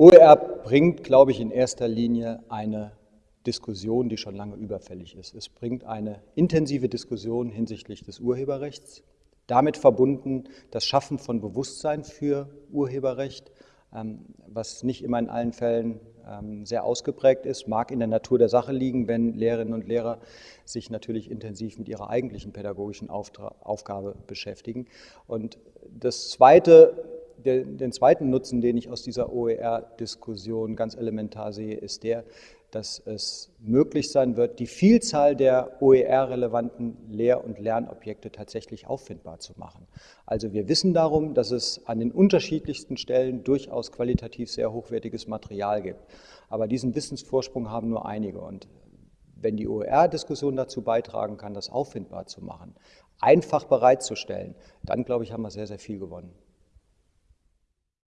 OER bringt, glaube ich, in erster Linie eine Diskussion, die schon lange überfällig ist. Es bringt eine intensive Diskussion hinsichtlich des Urheberrechts, damit verbunden das Schaffen von Bewusstsein für Urheberrecht, ähm, was nicht immer in allen Fällen ähm, sehr ausgeprägt ist, mag in der Natur der Sache liegen, wenn Lehrerinnen und Lehrer sich natürlich intensiv mit ihrer eigentlichen pädagogischen Aufgabe beschäftigen. Und das Zweite, den zweiten Nutzen, den ich aus dieser OER-Diskussion ganz elementar sehe, ist der, dass es möglich sein wird, die Vielzahl der OER-relevanten Lehr- und Lernobjekte tatsächlich auffindbar zu machen. Also wir wissen darum, dass es an den unterschiedlichsten Stellen durchaus qualitativ sehr hochwertiges Material gibt. Aber diesen Wissensvorsprung haben nur einige. Und wenn die OER-Diskussion dazu beitragen kann, das auffindbar zu machen, einfach bereitzustellen, dann, glaube ich, haben wir sehr, sehr viel gewonnen.